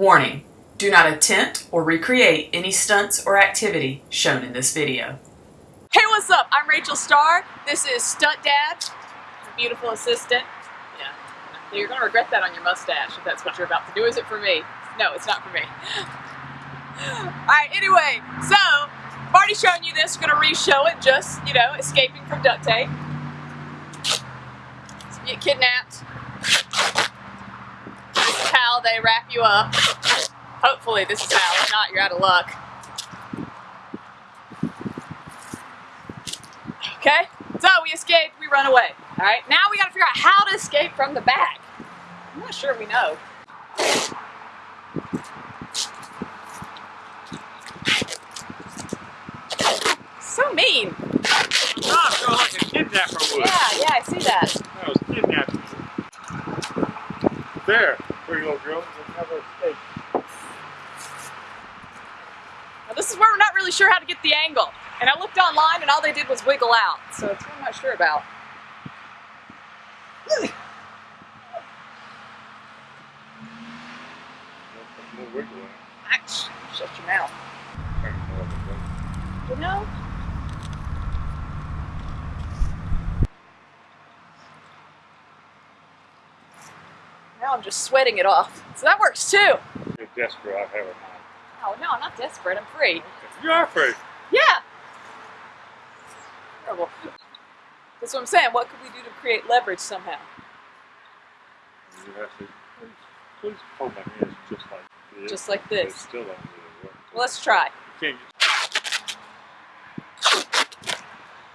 Warning, do not attempt or recreate any stunts or activity shown in this video. Hey, what's up? I'm Rachel Starr. This is Stunt Dad, beautiful assistant. Yeah, you're gonna regret that on your mustache if that's what you're about to do. Is it for me? No, it's not for me. Alright, anyway, so, I've already shown you this, gonna re-show it, just, you know, escaping from duct tape. So get kidnapped. They wrap you up. Hopefully this is how, if not, you're out of luck. Okay? So we escaped, we run away. Alright, now we gotta figure out how to escape from the back. I'm not sure we know. So mean. Ah, like a kidnapper would. Yeah, yeah, I see that. I was kidnapping. There, pretty little girl. You'll never. Now, this is where we're not really sure how to get the angle. And I looked online and all they did was wiggle out. So it's what I'm not sure about. No shut your mouth. I don't know what to do. You know? Now I'm just sweating it off. So that works too. You're desperate. I have a mind. Oh no, I'm not desperate. I'm free. You are free. Yeah. Terrible. That's what I'm saying. What could we do to create leverage somehow? You have to. Please, hold my hands just like this. Just like this. still really work. Well, let's try. You.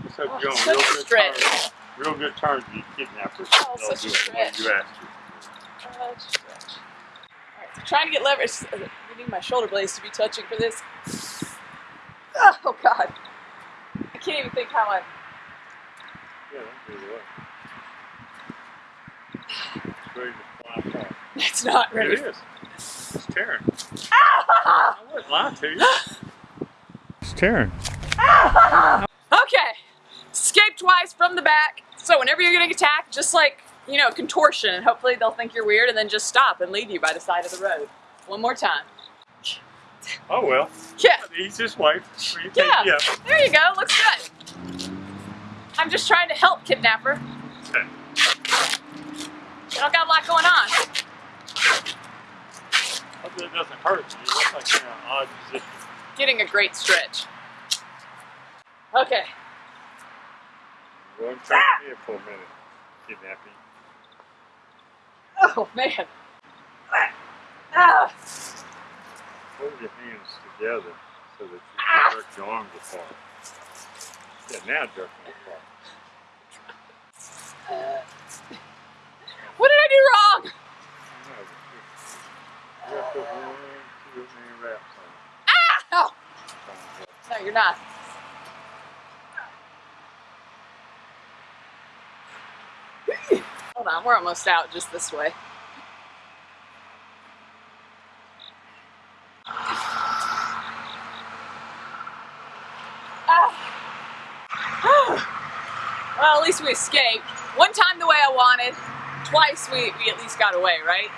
Let's have Oh, you on such real a good stretch. terms. Real good terms, you kidnappers. Oh, They'll such a do it the stretch. You asked you. Stretch, stretch. Alright, so trying to get leverage. We need my shoulder blades to be touching for this. Oh god. I can't even think how I. Yeah, that's really well. It's ready to fly apart. It's not ready. It is. It's tearing. Ah! I wouldn't lie to you. It's tearing. Okay. Escape twice from the back. So whenever you're getting attacked, just like, you know, contortion, and hopefully they'll think you're weird and then just stop and leave you by the side of the road. One more time. Oh well. Yeah. The easiest way for you to Yeah. you. There you go. Looks good. I'm just trying to help, kidnapper. Okay. You don't got a lot going on. Hopefully it doesn't hurt you. Look like you're in an odd position. Getting a great stretch. Okay. And try to here for a minute. Kidnapping. Oh man. Ah. Hold your hands together so that you Ah. can jerk your arms apart. Yeah, now jerk them apart. What did I do wrong? No, you- you have to put one, two, three wraps Ah! on. No, you're not. Hold on, we're almost out just this way. Ah. well, at least we escaped. One time the way I wanted, twice we, we at least got away, right?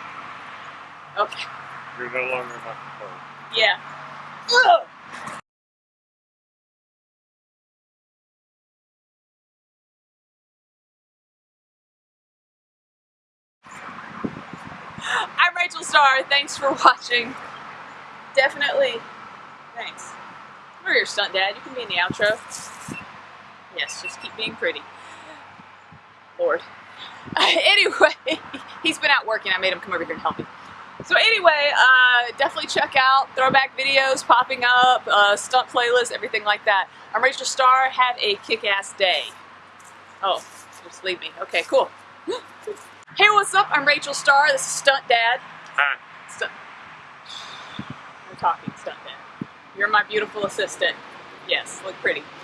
Okay, You're no longer in my control. yeah. Ugh. Rachel Starr. Thanks for watching. Definitely. Thanks. We're your stunt dad. You can be in the outro. Yes, just keep being pretty. Lord. anyway, he's been out working. I made him come over here and help me. So anyway, uh, definitely check out throwback videos popping up, uh, stunt playlists, everything like that. I'm Rachel Starr. Have a kick-ass day. Oh, just leave me. Okay, cool. Hey, what's up? I'm Rachel Starr. This is Stunt Dad. Hi. Stunt. I'm talking Stunt Dad. You're my beautiful assistant. Yes, look pretty.